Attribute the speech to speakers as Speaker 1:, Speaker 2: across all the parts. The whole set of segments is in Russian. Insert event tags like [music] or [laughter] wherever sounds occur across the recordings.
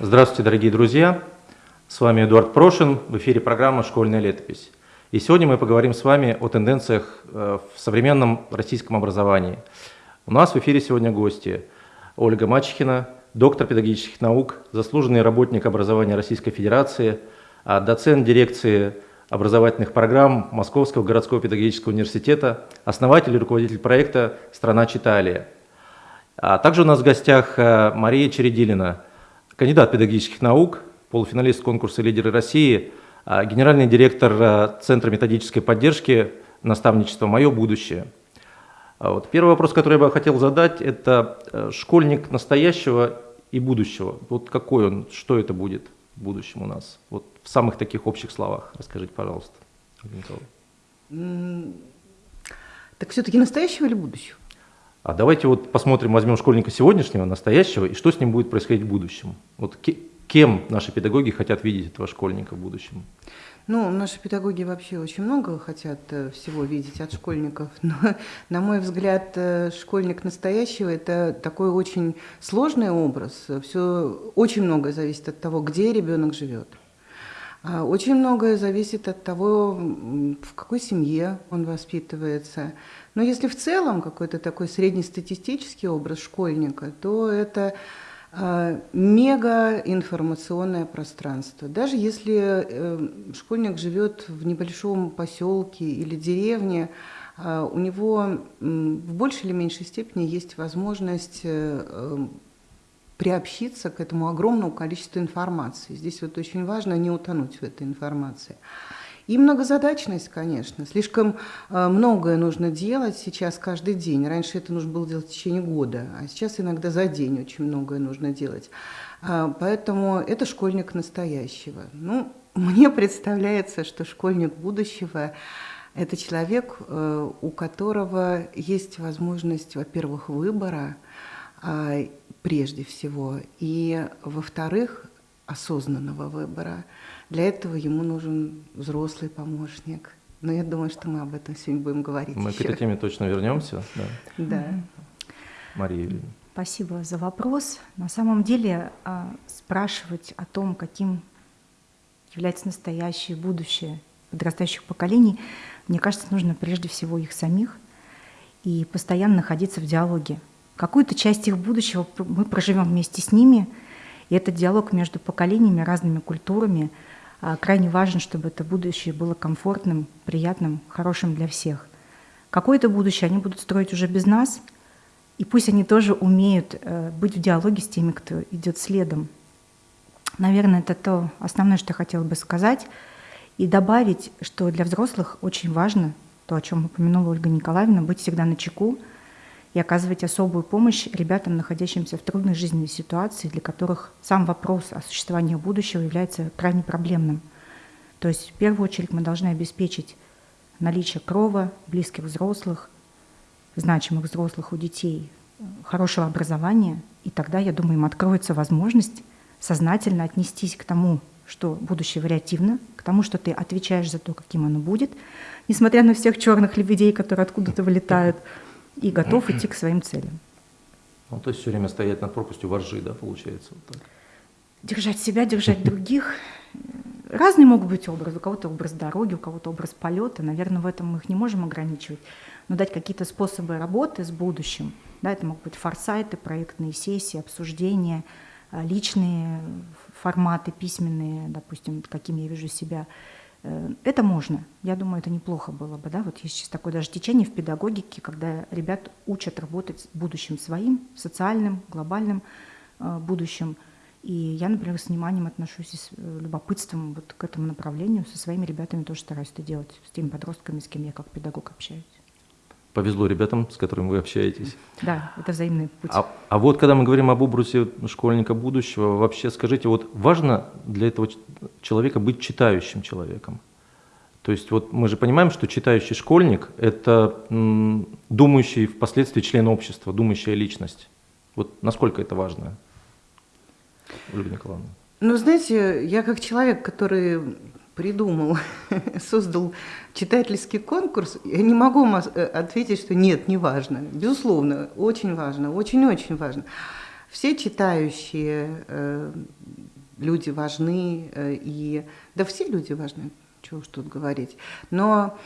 Speaker 1: Здравствуйте, дорогие друзья! С вами Эдуард Прошин, в эфире программа «Школьная летопись». И сегодня мы поговорим с вами о тенденциях э, в современном российском образовании. У нас в эфире сегодня гости Ольга Мачехина, доктор педагогических наук, заслуженный работник образования Российской Федерации, а доцент дирекции образовательных программ Московского городского педагогического университета, основатель и руководитель проекта «Страна Читалия». А также у нас в гостях э, Мария Чередилина, кандидат педагогических наук, полуфиналист конкурса «Лидеры России», а, генеральный директор а, Центра методической поддержки наставничества «Мое будущее». А вот первый вопрос, который я бы хотел задать, это э, школьник настоящего и будущего. Вот какой он, что это будет в будущем у нас? Вот в самых таких общих словах расскажите, пожалуйста.
Speaker 2: Так все-таки настоящего или будущего?
Speaker 1: А давайте вот посмотрим, возьмем школьника сегодняшнего, настоящего, и что с ним будет происходить в будущем. Вот кем наши педагоги хотят видеть этого школьника в будущем?
Speaker 2: Ну, наши педагоги вообще очень много хотят э, всего видеть от школьников, [laughs] но, на мой взгляд, э, школьник настоящего – это такой очень сложный образ. Все очень многое зависит от того, где ребенок живет. А очень многое зависит от того, в какой семье он воспитывается. Но если в целом какой-то такой среднестатистический образ школьника, то это мега информационное пространство. Даже если э, школьник живет в небольшом поселке или деревне, а, у него в большей или меньшей степени есть возможность э, эм, приобщиться к этому огромному количеству информации. Здесь вот очень важно не утонуть в этой информации. И многозадачность, конечно. Слишком э, многое нужно делать сейчас каждый день. Раньше это нужно было делать в течение года, а сейчас иногда за день очень многое нужно делать. А, поэтому это школьник настоящего. Ну, [laughs] мне представляется, что школьник будущего – это человек, э, у которого есть возможность, во-первых, выбора, а, прежде всего, и, во-вторых, осознанного выбора – для этого ему нужен взрослый помощник. Но я думаю, что мы об этом сегодня будем говорить.
Speaker 1: Мы еще. к этой теме точно вернемся.
Speaker 2: Да. да.
Speaker 1: Мария Юрьевна.
Speaker 3: Спасибо за вопрос. На самом деле а, спрашивать о том, каким является настоящее будущее подрастающих поколений, мне кажется, нужно прежде всего их самих и постоянно находиться в диалоге. Какую-то часть их будущего мы проживем вместе с ними, и этот диалог между поколениями, разными культурами – крайне важно, чтобы это будущее было комфортным, приятным, хорошим для всех. Какое-то будущее они будут строить уже без нас, и пусть они тоже умеют э, быть в диалоге с теми, кто идет следом. Наверное, это то основное, что я хотела бы сказать. И добавить, что для взрослых очень важно, то, о чем упомянула Ольга Николаевна, быть всегда на чеку, и оказывать особую помощь ребятам, находящимся в трудной жизненной ситуации, для которых сам вопрос о существовании будущего является крайне проблемным. То есть в первую очередь мы должны обеспечить наличие крова, близких взрослых, значимых взрослых у детей, хорошего образования, и тогда, я думаю, им откроется возможность сознательно отнестись к тому, что будущее вариативно, к тому, что ты отвечаешь за то, каким оно будет, несмотря на всех черных лебедей, которые откуда-то вылетают, и готов идти к своим целям.
Speaker 1: Ну, то есть все время стоять над пропастью воржи, да, получается? Вот так.
Speaker 3: Держать себя, держать других. Разные могут быть образы. У кого-то образ дороги, у кого-то образ полета. Наверное, в этом мы их не можем ограничивать. Но дать какие-то способы работы с будущим. Да, это могут быть форсайты, проектные сессии, обсуждения, а, личные форматы, письменные, допустим, каким я вижу себя – Э, это можно. Я думаю, это неплохо было бы. Да? Вот есть сейчас такое даже течение в педагогике, когда ребят учат работать с будущим своим, социальным, глобальным э, будущим. И я, например, с вниманием отношусь и с э, любопытством вот к этому направлению. Со своими ребятами тоже стараюсь это делать, с теми подростками, с кем я как педагог общаюсь.
Speaker 1: Повезло ребятам, с которыми вы общаетесь.
Speaker 3: Да, это взаимный путь.
Speaker 1: А, а вот когда мы говорим об образе школьника будущего, вообще скажите, вот важно для этого человека быть читающим человеком? То есть вот мы же понимаем, что читающий школьник – это м, думающий впоследствии член общества, думающая личность. Вот насколько это важно,
Speaker 2: Ольга Николаевна? Ну, знаете, я как человек, который придумал, [laughs] создал читательский конкурс, я не могу э, ответить, что нет, не важно. Безусловно, очень важно, очень-очень важно. Все читающие э, люди важны, э, и да все люди важны, чего уж тут говорить. Но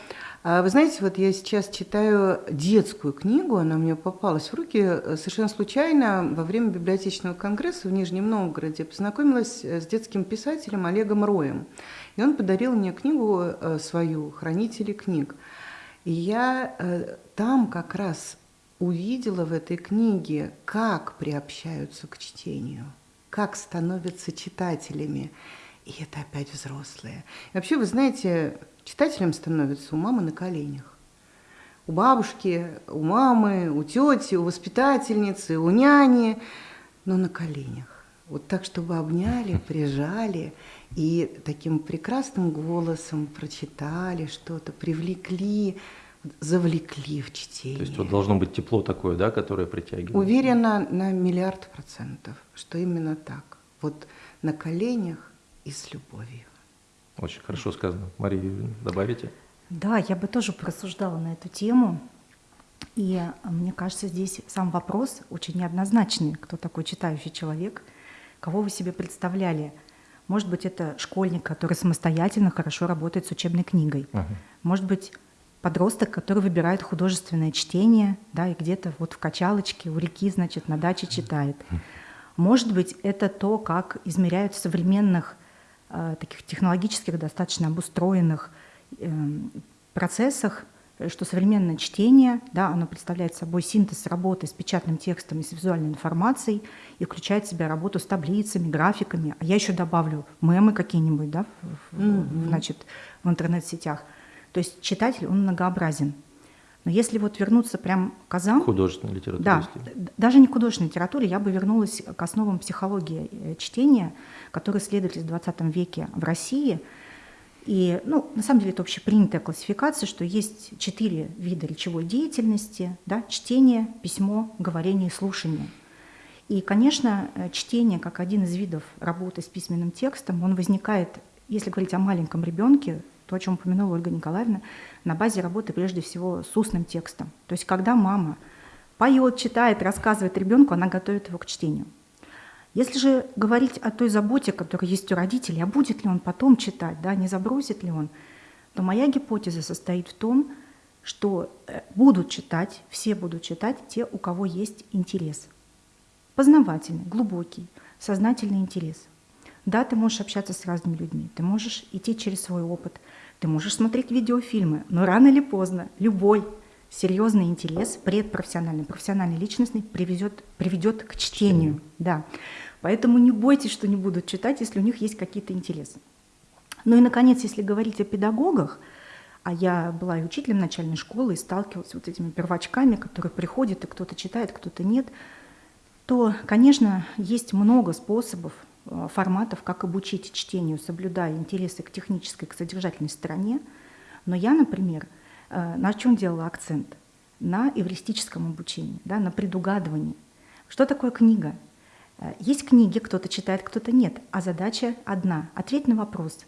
Speaker 2: а вы знаете, вот я сейчас читаю детскую книгу, она мне попалась в руки э, совершенно случайно во время библиотечного конгресса в Нижнем Новгороде. Познакомилась э, с детским писателем Олегом Роем. И он подарил мне книгу э, свою «Хранители книг». И я там как раз увидела в этой книге, как приобщаются к чтению, как становятся читателями. И это опять взрослые. И вообще, вы знаете, Читателем становится у мамы на коленях. У бабушки, у мамы, у тети, у воспитательницы, у няни, но на коленях. Вот так, чтобы обняли, [laughs] прижали и таким прекрасным голосом прочитали что-то, привлекли, завлекли в чтение.
Speaker 1: То есть вот должно быть тепло такое, да, которое притягивает?
Speaker 2: Уверена на миллиард процентов, что именно так. Вот на коленях и с любовью.
Speaker 1: Очень хорошо сказано. Мария, добавите?
Speaker 3: Да, я бы тоже порассуждала на эту тему. И а, мне кажется, здесь сам вопрос очень неоднозначный. Кто такой читающий человек? Кого вы себе представляли? Может быть, это школьник, который самостоятельно хорошо работает с учебной книгой. Uh-huh. Может быть, подросток, который выбирает художественное чтение, да, и где-то вот в качалочке у реки, значит, на даче читает. Может быть, это то, как измеряют в современных Э, таких технологических, достаточно обустроенных эм, процессах, э, что современное чтение, да, оно представляет собой синтез работы с печатным текстом и с визуальной информацией и включает в себя работу с таблицами, графиками. А я еще добавлю мемы какие-нибудь да, в, mm-hmm. значит, в интернет-сетях. То есть читатель, он многообразен. Но если вот вернуться прям к азам...
Speaker 1: Художественной литературе.
Speaker 3: Да, даже не к художественной литературе, я бы вернулась к основам психологии э, чтения, которые исследовались в 20 веке в России. И, ну, на самом деле это общепринятая классификация, что есть четыре вида речевой деятельности, да, чтение, письмо, говорение и слушание. И, конечно, э, чтение как один из видов работы с письменным текстом, он возникает, если говорить о маленьком ребенке, то, о чем упомянула Ольга Николаевна, на базе работы прежде всего с устным текстом. То есть когда мама поет, читает, рассказывает ребенку, она готовит его к чтению. Если же говорить о той заботе, которая есть у родителей, а будет ли он потом читать, да, не забросит ли он, то моя гипотеза состоит в том, что э, будут читать, все будут читать те, у кого есть интерес. Познавательный, глубокий, сознательный интерес. Да, ты можешь общаться с разными людьми, ты можешь идти через свой опыт – ты можешь смотреть видеофильмы, но рано или поздно любой серьезный интерес, предпрофессиональный, профессиональный, личностный приведет, приведет к чтению. Да. Поэтому не бойтесь, что не будут читать, если у них есть какие-то интересы. Ну и, наконец, если говорить о педагогах, а я была и учителем начальной школы, и сталкивалась с вот этими первачками, которые приходят, и кто-то читает, кто-то нет, то, конечно, есть много способов Э, форматов, как обучить чтению, соблюдая интересы к технической, к содержательной стороне. Но я, например, э, на чем делала акцент? На эвристическом обучении, да, на предугадывании. Что такое книга? Э, есть книги, кто-то читает, кто-то нет, а задача одна – ответь на вопрос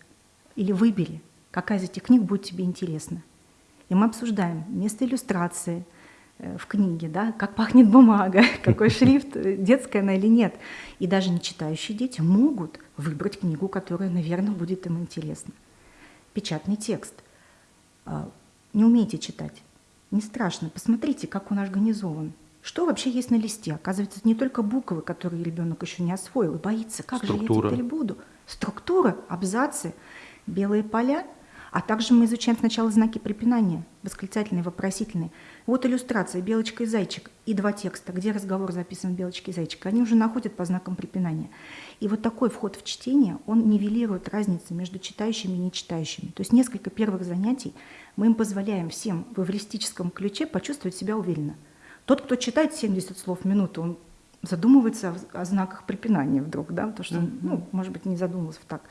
Speaker 3: или выбери, какая из этих книг будет тебе интересна. И мы обсуждаем место иллюстрации – Э, в книге, да, как пахнет бумага, [laughs] какой шрифт, э, детская она или нет. И даже не читающие дети могут выбрать книгу, которая, наверное, будет им интересна. Печатный текст. Не умеете читать? Не страшно. Посмотрите, как он организован. Что вообще есть на листе? Оказывается, это не только буквы, которые ребенок еще не освоил, и боится, как
Speaker 1: Структура.
Speaker 3: же я теперь буду. Структура, абзацы, белые поля – а также мы изучаем сначала знаки препинания, восклицательные, вопросительные. Вот иллюстрация «Белочка и зайчик» и два текста, где разговор записан «Белочка и зайчик». Они уже находят по знакам препинания. И вот такой вход в чтение, он нивелирует разницу между читающими и нечитающими. То есть несколько первых занятий мы им позволяем всем в эвристическом ключе почувствовать себя уверенно. Тот, кто читает 70 слов в минуту, он задумывается о, знаках препинания вдруг, да, потому что, ну, может быть, не задумывался так.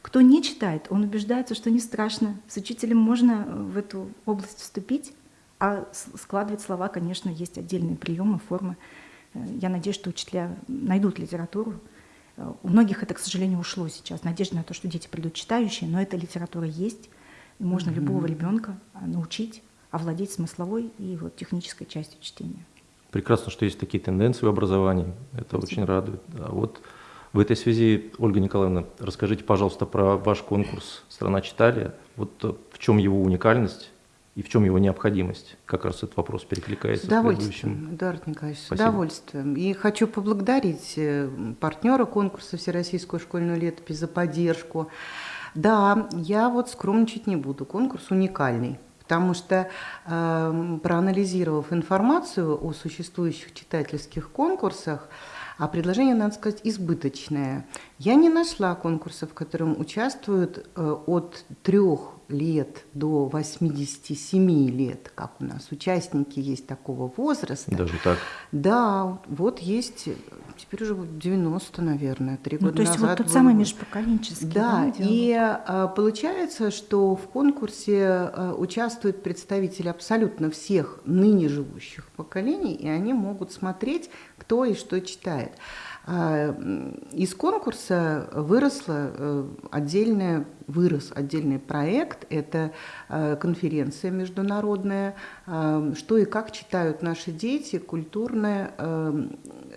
Speaker 3: Кто не читает, он убеждается, что не страшно. С учителем можно э, в эту область вступить, а складывать слова, конечно, есть отдельные приемы, формы. Э, я надеюсь, что учителя найдут литературу, У многих это, к сожалению, ушло сейчас. Надежда на то, что дети придут читающие, но эта литература есть, и можно mm-hmm. любого ребенка научить овладеть смысловой и вот технической частью чтения.
Speaker 1: Прекрасно, что есть такие тенденции в образовании. Это Спасибо. очень радует. А вот в этой связи, Ольга Николаевна, расскажите, пожалуйста, про ваш конкурс «Страна читали». Вот э, в чем его уникальность и в чем его необходимость? Как раз этот вопрос перекликается
Speaker 2: с удовольствием, с Эдуард Николаевич, Спасибо. с удовольствием. И хочу поблагодарить э, партнера конкурса «Всероссийскую школьную летопись» за поддержку. Да, я вот скромничать не буду. Конкурс уникальный. Потому что, э, проанализировав информацию о существующих читательских конкурсах, а предложение, надо сказать, избыточное. Я не нашла конкурсов, в котором участвуют э, от трех лет до 87 лет, как у нас участники есть такого возраста.
Speaker 1: Даже так?
Speaker 2: Да, вот есть, теперь уже 90, наверное, три ну, года
Speaker 3: то есть
Speaker 2: назад.
Speaker 3: вот тот самый межпоколенческий.
Speaker 2: Да, да и а, получается, что в конкурсе а, участвуют представители абсолютно всех ныне живущих поколений, и они могут смотреть, кто и что читает. А, из конкурса выросла э, отдельная, вырос отдельный проект, это э, конференция международная э, «Что и как читают наши дети. Культурный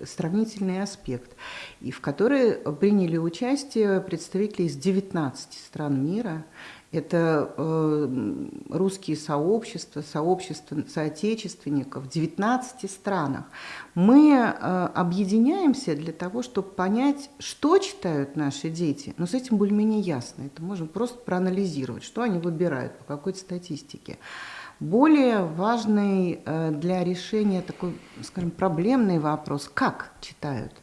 Speaker 2: сравнительный аспект», и в которой приняли участие представители из 19 стран мира – это э, русские сообщества, сообщества соотечественников в 19 странах. Мы э, объединяемся для того, чтобы понять, что читают наши дети. Но с этим более-менее ясно. Это можно просто проанализировать, что они выбирают, по какой-то статистике. Более важный э, для решения такой, скажем, проблемный вопрос, как читают.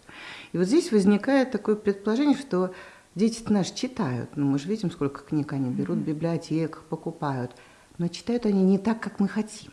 Speaker 2: И вот здесь возникает такое предположение, что Дети наши читают, ну, мы же видим, сколько книг они берут в библиотеках, покупают, но читают они не так, как мы хотим.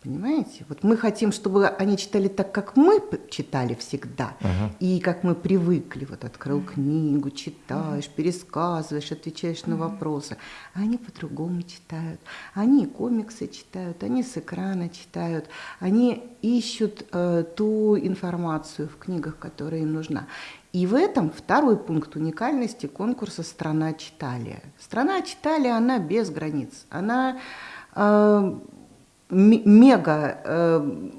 Speaker 2: Понимаете? Вот мы хотим, чтобы они читали так, как мы читали всегда, uh-huh. и как мы привыкли. Вот открыл книгу, читаешь, uh-huh. пересказываешь, отвечаешь uh-huh. на вопросы. А они по-другому читают. Они комиксы читают, они с экрана читают, они ищут э, ту информацию в книгах, которая им нужна. И в этом второй пункт уникальности конкурса «Страна читали». «Страна читали» она без границ. Она э, мега э,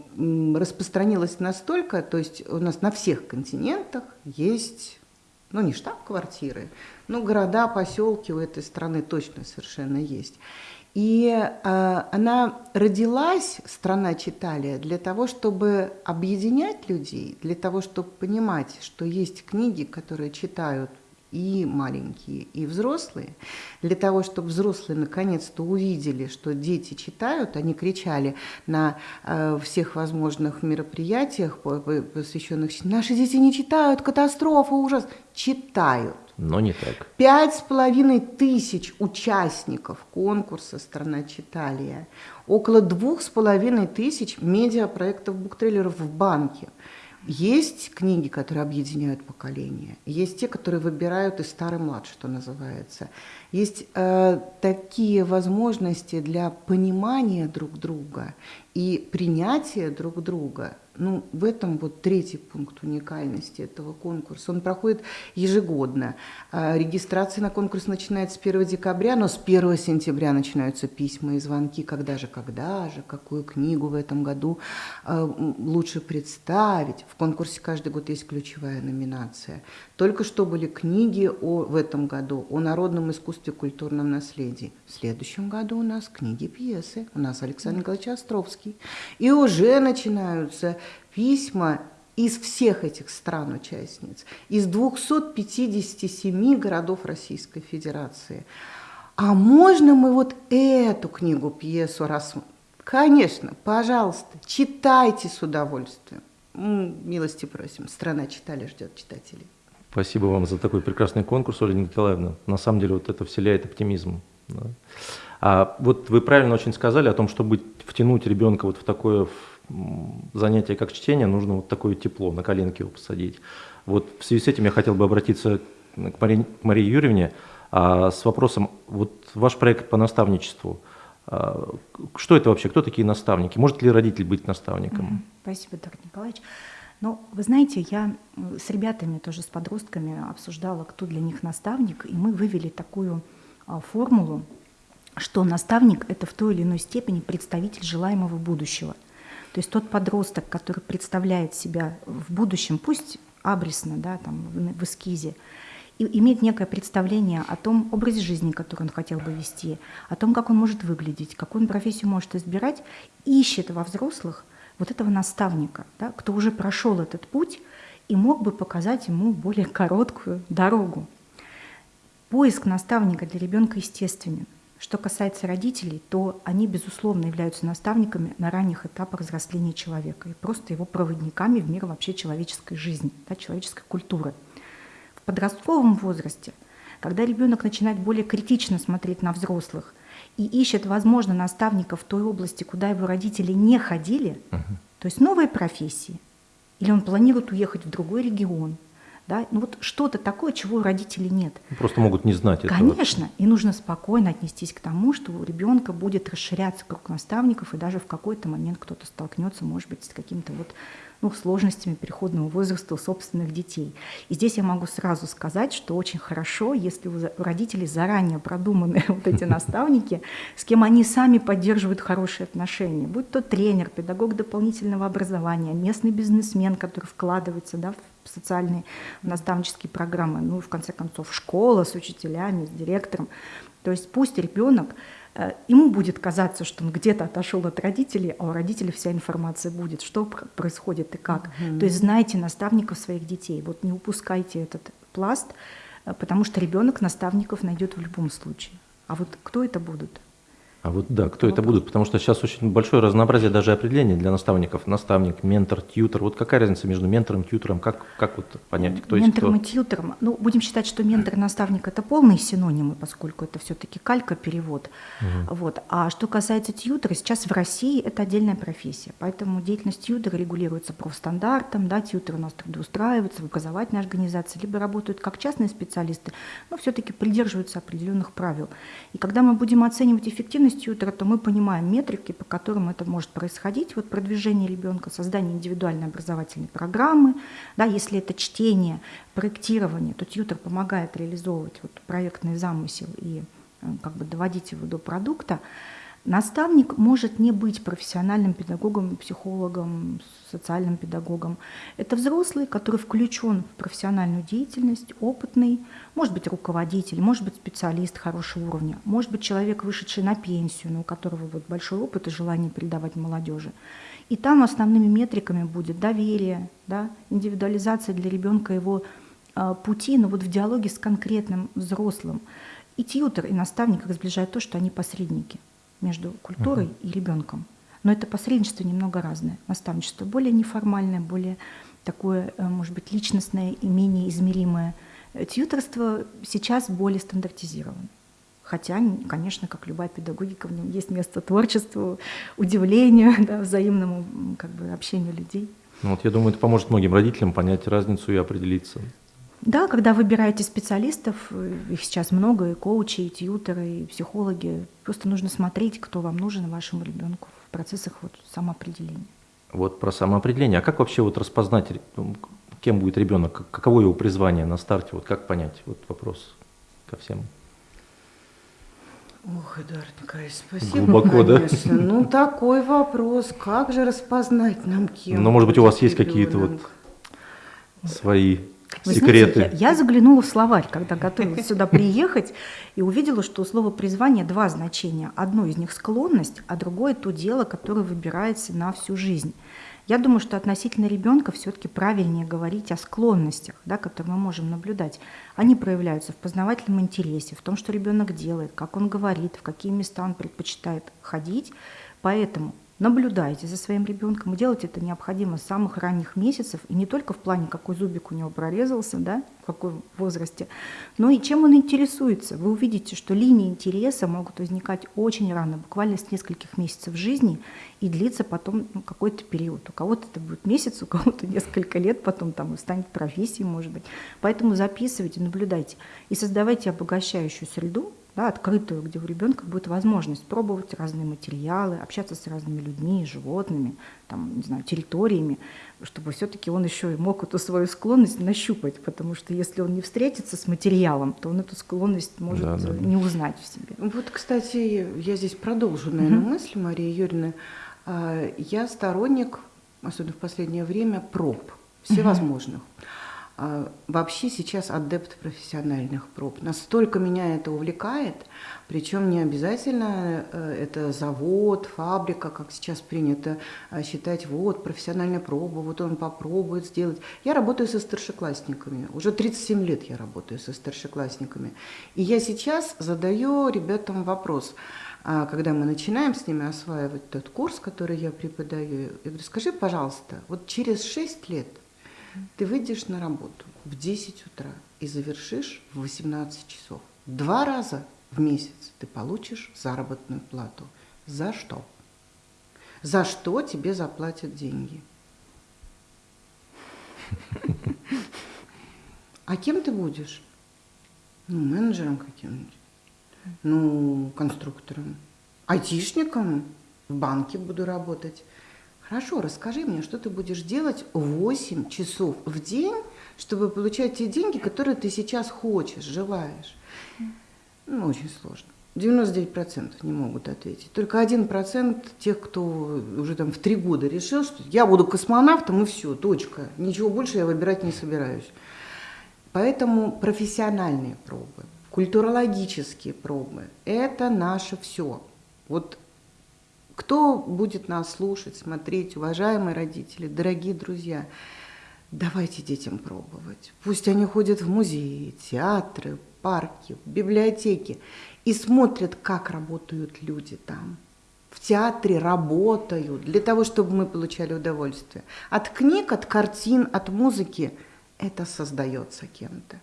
Speaker 2: распространилась настолько, то есть у нас на всех континентах есть, ну не штаб-квартиры, но города, поселки у этой страны точно совершенно есть. И э, она родилась, страна Читалия, для того, чтобы объединять людей, для того, чтобы понимать, что есть книги, которые читают и маленькие, и взрослые, для того, чтобы взрослые наконец-то увидели, что дети читают, они кричали на э, всех возможных мероприятиях, посвященных «Наши дети не читают, катастрофа, ужас!» Читают.
Speaker 1: Но не так.
Speaker 2: Пять с половиной тысяч участников конкурса «Страна читалия», около двух с половиной тысяч медиапроектов буктрейлеров в банке – есть книги, которые объединяют поколения, есть те, которые выбирают и старый млад, что называется. Есть э, такие возможности для понимания друг друга и принятия друг друга – ну, в этом вот третий пункт уникальности этого конкурса. Он проходит ежегодно. А, регистрация на конкурс начинается с 1 декабря, но с 1 сентября начинаются письма и звонки. Когда же, когда же, какую книгу в этом году а, лучше представить. В конкурсе каждый год есть ключевая номинация. Только что были книги о, в этом году о народном искусстве, культурном наследии. В следующем году у нас книги, пьесы. У нас Александр Николаевич Островский. И уже начинаются письма из всех этих стран-участниц, из 257 городов Российской Федерации. А можно мы вот эту книгу, пьесу рассмотрим? Конечно, пожалуйста, читайте с удовольствием. Милости просим, страна читали, ждет читателей.
Speaker 1: Спасибо вам за такой прекрасный конкурс, Ольга Николаевна. На самом деле вот это вселяет оптимизм. Да. А вот вы правильно очень сказали о том, чтобы втянуть ребенка вот в такое занятие, как чтение, нужно вот такое тепло, на коленке его посадить. Вот в связи с этим я хотел бы обратиться к Марии, к Марии Юрьевне а, с вопросом, вот ваш проект по наставничеству, а, что это вообще, кто такие наставники? Может ли родитель быть наставником?
Speaker 3: Спасибо, Дмитрий Николаевич. Но вы знаете, я с ребятами, тоже с подростками обсуждала, кто для них наставник, и мы вывели такую а, формулу, что наставник — это в той или иной степени представитель желаемого будущего. То есть тот подросток, который представляет себя в будущем, пусть абресно, да, там, в эскизе, и имеет некое представление о том образе жизни, который он хотел бы вести, о том, как он может выглядеть, какую он профессию может избирать, ищет во взрослых вот этого наставника, да, кто уже прошел этот путь и мог бы показать ему более короткую дорогу. Поиск наставника для ребенка естественен. Что касается родителей, то они, безусловно, являются наставниками на ранних этапах взросления человека и просто его проводниками в мир вообще человеческой жизни, да, человеческой культуры. В подростковом возрасте, когда ребенок начинает более критично смотреть на взрослых и ищет, возможно, наставника в той области, куда его родители не ходили, uh то есть новые профессии, или он планирует уехать в другой регион – да? Ну вот что-то такое, чего у родителей нет.
Speaker 1: Просто могут не знать
Speaker 3: этого. Конечно, и нужно спокойно отнестись к тому, что у ребенка будет расширяться круг наставников, и даже в какой-то момент кто-то столкнется, может быть, с каким-то вот ну, сложностями переходного возраста у собственных детей. И здесь я могу сразу сказать, что очень хорошо, если у родителей заранее продуманы [laughs] вот эти [laughs] наставники, с кем они сами поддерживают хорошие отношения, будь то тренер, педагог дополнительного образования, местный бизнесмен, который вкладывается да, в социальные наставнические программы, ну и в конце концов школа с учителями, с директором. То есть пусть ребенок Э, ему будет казаться, что он где-то отошел от родителей, а у родителей вся информация будет, что происходит и как. Mm-hmm. То есть знайте наставников своих детей. Вот не упускайте этот пласт, э, потому что ребенок наставников найдет в любом случае. А вот кто это будут?
Speaker 1: А вот да, кто это будут? Потому что сейчас очень большое разнообразие даже определений для наставников. Наставник, ментор, тьютер. Вот какая разница между ментором, тьютером? Как, как вот понять, кто
Speaker 3: есть кто?
Speaker 1: Ментором
Speaker 3: и тьютером. Ну, будем считать, что ментор и наставник – это полные синонимы, поскольку это все-таки калька-перевод. Угу. Вот. А что касается тьютера, сейчас в России это отдельная профессия. Поэтому деятельность тьютера регулируется профстандартом. Да, тьютеры у нас трудоустраиваются в образовательной организации, либо работают как частные специалисты, но все-таки придерживаются определенных правил. И когда мы будем оценивать эффективность тьютера, то мы понимаем метрики, по которым это может происходить. Вот продвижение ребенка, создание индивидуальной образовательной программы. Да, если это чтение, проектирование, то тьютер помогает реализовывать вот проектный замысел и э, как бы доводить его до продукта. Наставник может не быть профессиональным педагогом, психологом, социальным педагогом. Это взрослый, который включен в профессиональную деятельность, опытный, может быть руководитель, может быть специалист хорошего уровня, может быть человек, вышедший на пенсию, но у которого вот большой опыт и желание передавать молодежи. И там основными метриками будет доверие, да, индивидуализация для ребенка его э, пути, но вот в диалоге с конкретным взрослым. И тьютер, и наставник их то, что они посредники между культурой uh-huh. и ребенком. Но это посредничество немного разное. Наставничество более неформальное, более такое, э, может быть, личностное и менее измеримое. Тьюторство сейчас более стандартизировано. Хотя, конечно, как любая педагогика, в нем есть место творчеству, удивлению, [laughs] да, взаимному как бы, общению людей.
Speaker 1: Ну, вот я думаю, это поможет многим родителям понять разницу и определиться.
Speaker 3: Да, когда выбираете специалистов, их сейчас много, и коучи, и тьютеры, и психологи, просто нужно смотреть, кто вам нужен вашему ребенку в процессах вот самоопределения.
Speaker 1: Вот про самоопределение. А как вообще вот распознать, ну, кем будет ребенок, каково его призвание на старте, вот как понять? Вот вопрос ко всем.
Speaker 2: Ох, Эдуард Николаевич, спасибо.
Speaker 1: Глубоко,
Speaker 2: конечно. да? Ну, такой вопрос. Как же распознать нам кем?
Speaker 1: Ну, может быть, у вас есть какие-то вот свои вы секреты.
Speaker 3: Знаете, я, я заглянула в словарь, когда готовилась сюда приехать, и увидела, что у слова призвание два значения. Одно из них склонность, а другое то дело, которое выбирается на всю жизнь. Я думаю, что относительно ребенка все-таки правильнее говорить о склонностях, да, которые мы можем наблюдать. Они проявляются в познавательном интересе, в том, что ребенок делает, как он говорит, в какие места он предпочитает ходить. Поэтому наблюдайте за своим ребенком. И делать это необходимо с самых ранних месяцев, и не только в плане, какой зубик у него прорезался, да, в каком возрасте, но и чем он интересуется. Вы увидите, что линии интереса могут возникать очень рано, буквально с нескольких месяцев жизни, и длиться потом ну, какой-то период. У кого-то это будет месяц, у кого-то несколько лет, потом там станет профессией, может быть. Поэтому записывайте, наблюдайте и создавайте обогащающую среду, да, открытую, где у ребенка будет возможность пробовать разные материалы, общаться с разными людьми, животными, там, не знаю, территориями, чтобы все-таки он еще и мог эту свою склонность нащупать, потому что если он не встретится с материалом, то он эту склонность может да, да, не узнать в себе.
Speaker 2: Вот, кстати, я здесь продолжу, наверное, угу. мысль Марии Юрьевны. А, я сторонник, особенно в последнее время, проб всевозможных. Угу. А, вообще сейчас адепт профессиональных проб. Настолько меня это увлекает, причем не обязательно э, это завод, фабрика, как сейчас принято а, считать, вот профессиональная проба, вот он попробует сделать. Я работаю со старшеклассниками, уже 37 лет я работаю со старшеклассниками. И я сейчас задаю ребятам вопрос, а, когда мы начинаем с ними осваивать тот курс, который я преподаю, я говорю, скажи, пожалуйста, вот через 6 лет – ты выйдешь на работу в 10 утра и завершишь в 18 часов. Два раза в месяц ты получишь заработную плату. За что? За что тебе заплатят деньги? А кем ты будешь? Ну, менеджером каким-нибудь. Ну, конструктором. Айтишником. В банке буду работать. Хорошо, расскажи мне, что ты будешь делать 8 часов в день, чтобы получать те деньги, которые ты сейчас хочешь, желаешь. Ну, очень сложно. 99% не могут ответить. Только 1% тех, кто уже там в три года решил, что я буду космонавтом и все, точка. Ничего больше я выбирать не собираюсь. Поэтому профессиональные пробы, культурологические пробы – это наше все. Вот кто будет нас слушать, смотреть, уважаемые родители, дорогие друзья, давайте детям пробовать. Пусть они ходят в музеи, театры, парки, библиотеки и смотрят, как работают люди там. В театре работают для того, чтобы мы получали удовольствие. От книг, от картин, от музыки это создается кем-то.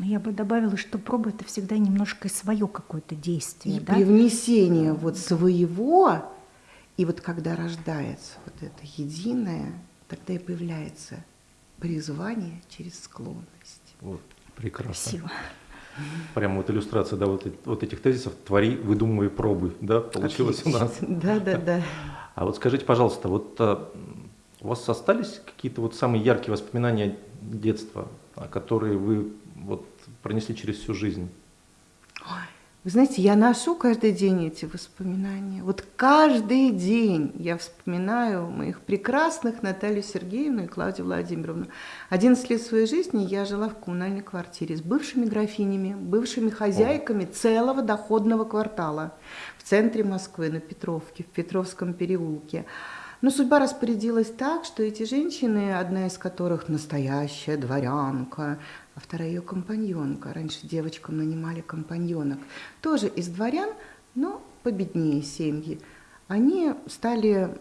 Speaker 3: Я бы добавила, что проба это всегда немножко свое какое-то действие.
Speaker 2: И да? привнесение вот своего и вот когда рождается вот это единое, тогда и появляется призвание через склонность.
Speaker 1: Вот, прекрасно.
Speaker 3: Спасибо.
Speaker 1: Прямо вот иллюстрация да, вот, вот этих тезисов «твори, выдумывай, пробуй», да, получилось Отлично. у нас.
Speaker 2: Да, да, да. [laughs]
Speaker 1: А вот скажите, пожалуйста, вот а, у вас остались какие-то вот самые яркие воспоминания детства, которые вы вот пронесли через всю жизнь?
Speaker 2: Ой, вы знаете, я ношу каждый день эти воспоминания. Вот каждый день я вспоминаю моих прекрасных Наталью Сергеевну и Клавдию Владимировну. 11 лет своей жизни я жила в коммунальной квартире с бывшими графинями, бывшими хозяйками целого доходного квартала в центре Москвы, на Петровке, в Петровском переулке. Но судьба распорядилась так, что эти женщины, одна из которых настоящая дворянка, а вторая ее компаньонка. Раньше девочкам нанимали компаньонок. Тоже из дворян, но победнее семьи. Они стали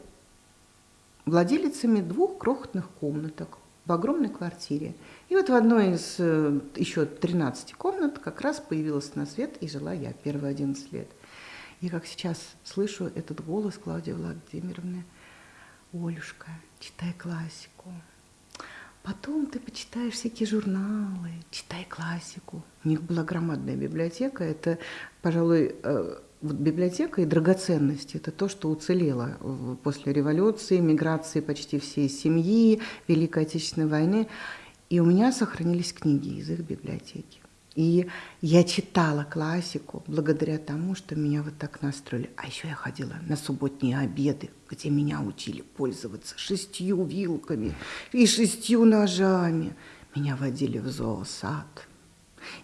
Speaker 2: владелицами двух крохотных комнаток в огромной квартире. И вот в одной из э, еще 13 комнат как раз появилась на свет и жила я первые 11 лет. И как сейчас слышу этот голос Клавдии Владимировны, «Олюшка, читай классику, Потом ты почитаешь всякие журналы, читай классику. У них была громадная библиотека. Это, пожалуй, э, библиотека и драгоценности. Это то, что уцелело после революции, миграции почти всей семьи, Великой Отечественной войны. И у меня сохранились книги из их библиотеки. И я читала классику благодаря тому, что меня вот так настроили. А еще я ходила на субботние обеды, где меня учили пользоваться шестью вилками и шестью ножами. Меня водили в зоосад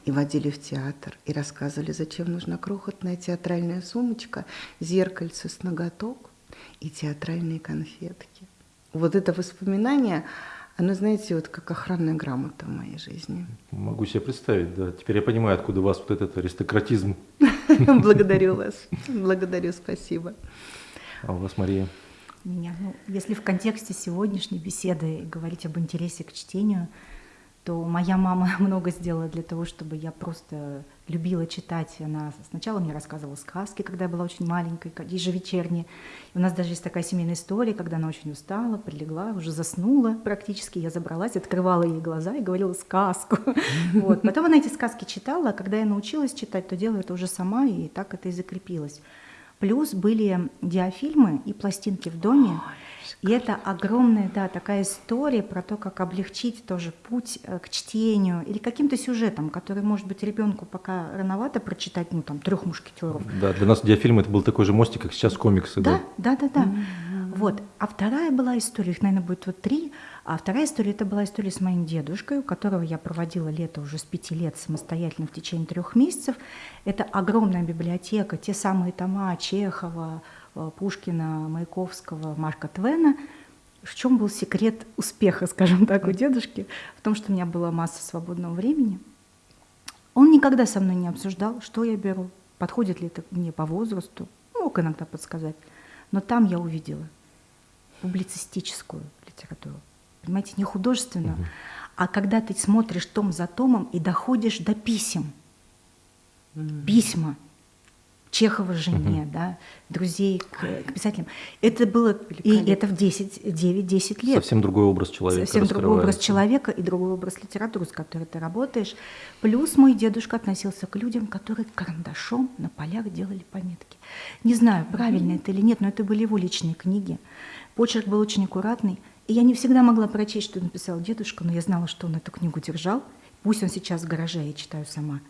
Speaker 2: и водили в театр, и рассказывали, зачем нужна крохотная театральная сумочка, зеркальце с ноготок и театральные конфетки. Вот это воспоминание – оно, знаете, вот как охранная грамота в моей жизни.
Speaker 1: Могу себе представить, да. Теперь я понимаю, откуда у вас вот этот аристократизм. [laughs]
Speaker 2: Благодарю вас. Благодарю, спасибо.
Speaker 1: А у вас, Мария?
Speaker 3: Меня, ну, если в контексте сегодняшней беседы говорить об интересе к чтению, то моя мама [laughs] много сделала для того, чтобы я просто любила читать. Она сначала мне рассказывала сказки, когда я была очень маленькой, ежевечерние. И у нас даже есть такая семейная история, когда она очень устала, прилегла, уже заснула практически. Я забралась, открывала ей глаза и говорила сказку. [laughs] Вот. Потом она эти сказки читала, а когда я научилась читать, то делала это уже сама, и так это и закрепилось. Плюс были диафильмы и пластинки в доме. И это огромная, да, такая история про то, как облегчить тоже путь э, к чтению или каким-то сюжетом, который, может быть, ребенку пока рановато прочитать, ну, там, трех мушкетеров.
Speaker 1: Да, для нас диафильм это был такой же мостик, как сейчас комиксы.
Speaker 3: Да, да, да, да. да. Mm-hmm. Вот. А вторая была история, их, наверное, будет вот три. А вторая история, это была история с моим дедушкой, у которого я проводила лето уже с пяти лет самостоятельно в течение трех месяцев. Это огромная библиотека, те самые тома Чехова, Пушкина, Маяковского, Марка Твена. В чем был секрет успеха, [laughs] скажем так, у дедушки? В том, что у меня была масса свободного времени. Он никогда со мной не обсуждал, что я беру, подходит ли это мне по возрасту, мог иногда подсказать. Но там я увидела публицистическую литературу понимаете, не художественно, угу. а когда ты смотришь том за томом и доходишь до писем. Угу. Письма. Чехова жене, угу. да, друзей к, к писателям. Это было, и это в 9-10 лет.
Speaker 1: Совсем другой образ человека
Speaker 3: Совсем другой образ человека и другой образ литературы, с которой ты работаешь. Плюс мой дедушка относился к людям, которые карандашом на полях делали пометки. Не знаю, правильно угу. это или нет, но это были его личные книги. Почерк был очень аккуратный. И я не всегда могла прочесть, что написал дедушка, но я знала, что он эту книгу держал. Пусть он сейчас в гараже, я читаю сама.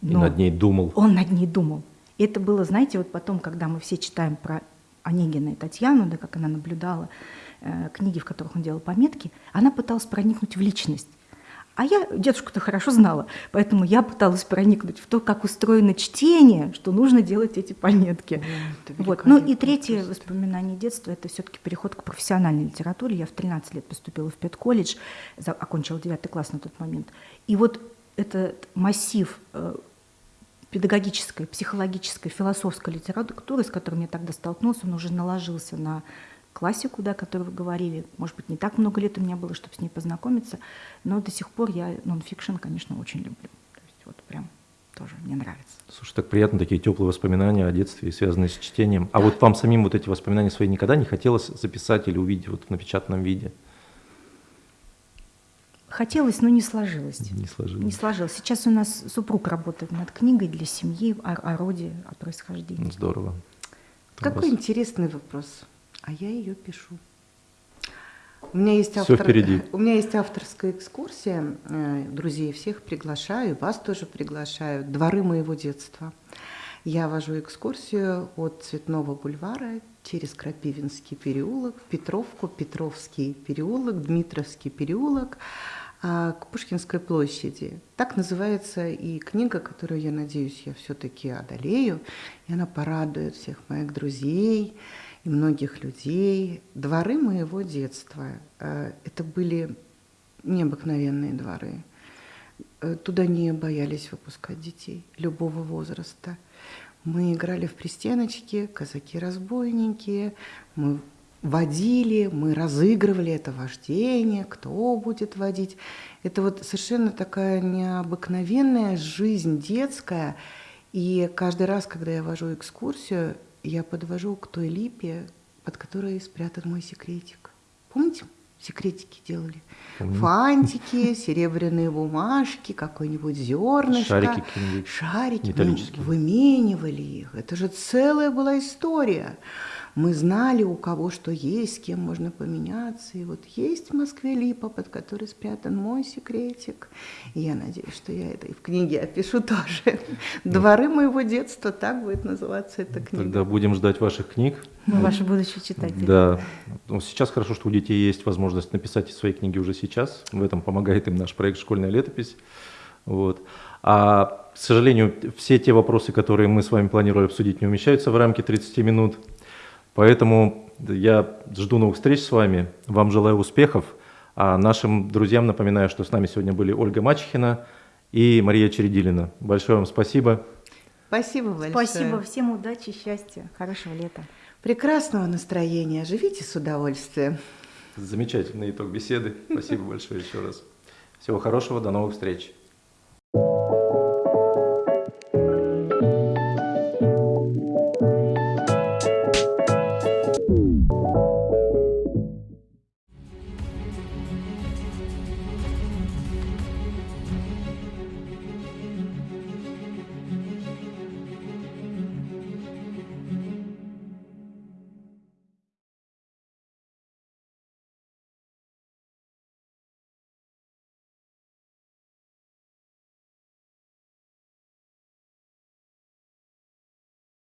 Speaker 1: Но и над ней думал.
Speaker 3: Он над ней думал. И это было, знаете, вот потом, когда мы все читаем про Онегина и Татьяну, да, как она наблюдала э, книги, в которых он делал пометки, она пыталась проникнуть в личность. А я дедушку-то хорошо знала, поэтому я пыталась проникнуть в то, как устроено чтение, что нужно делать эти пометки. вот. Ну и третье воспоминание детства – это все-таки переход к профессиональной литературе. Я в 13 лет поступила в педколледж, окончила 9 класс на тот момент. И вот этот массив э, педагогической, психологической, философской литературы, с которой я тогда столкнулся, он уже наложился на классику, да, о которой вы говорили. Может быть, не так много лет у меня было, чтобы с ней познакомиться, но до сих пор я нон-фикшн, конечно, очень люблю. То есть вот прям тоже мне нравится.
Speaker 1: Слушай, так приятно, такие теплые воспоминания о детстве, связанные с чтением. А вот вам самим вот эти воспоминания свои никогда не хотелось записать или увидеть вот в напечатанном виде?
Speaker 3: Хотелось, но не сложилось.
Speaker 1: Не сложилось.
Speaker 3: Не сложилось. Сейчас у нас супруг работает над книгой для семьи о, о роде, о происхождении.
Speaker 1: Здорово.
Speaker 2: Какой вас... интересный вопрос а я ее пишу. У меня есть,
Speaker 1: автор... впереди. [laughs]
Speaker 2: у меня есть авторская экскурсия, э, друзей всех приглашаю, вас тоже приглашаю, дворы моего детства. Я вожу экскурсию от Цветного бульвара через Крапивинский переулок, Петровку, Петровский переулок, Дмитровский переулок, к Пушкинской площади. Так называется и книга, которую, я надеюсь, я все-таки одолею, и она порадует всех моих друзей, и многих людей. Дворы моего детства э, – это были необыкновенные дворы. Э, туда не боялись выпускать детей любого возраста. Мы играли в пристеночки, казаки-разбойники, мы водили, мы разыгрывали это вождение, кто будет водить. Это вот совершенно такая необыкновенная жизнь детская. И каждый раз, когда я вожу экскурсию, я подвожу к той липе, под которой спрятан мой секретик. Помните, секретики делали? Помню. Фантики, серебряные бумажки, какой-нибудь зернышко.
Speaker 1: Шарики
Speaker 2: Шарики. Металлические. Мы выменивали их. Это же целая была история. Мы знали, у кого что есть, с кем можно поменяться. И вот есть в Москве липа, под которой спрятан мой секретик. И я надеюсь, что я это и в книге опишу тоже. [laughs] Дворы моего детства, так будет называться эта книга.
Speaker 1: Тогда будем ждать ваших книг.
Speaker 3: Мы ваши будущие читатели.
Speaker 1: Да. Ну, сейчас хорошо, что у детей есть возможность написать свои книги уже сейчас. В этом помогает им наш проект «Школьная летопись». Вот. А, к сожалению, все те вопросы, которые мы с вами планировали обсудить, не умещаются в рамки 30 минут. Поэтому я жду новых встреч с вами. Вам желаю успехов. А нашим друзьям напоминаю, что с нами сегодня были Ольга Мачехина и Мария Чередилина. Большое вам спасибо.
Speaker 2: Спасибо большое.
Speaker 3: Спасибо. Всем удачи, счастья, хорошего лета.
Speaker 2: Прекрасного настроения. Живите с удовольствием.
Speaker 1: Замечательный итог беседы. Спасибо [laughs] большое еще раз. Всего хорошего, до новых встреч.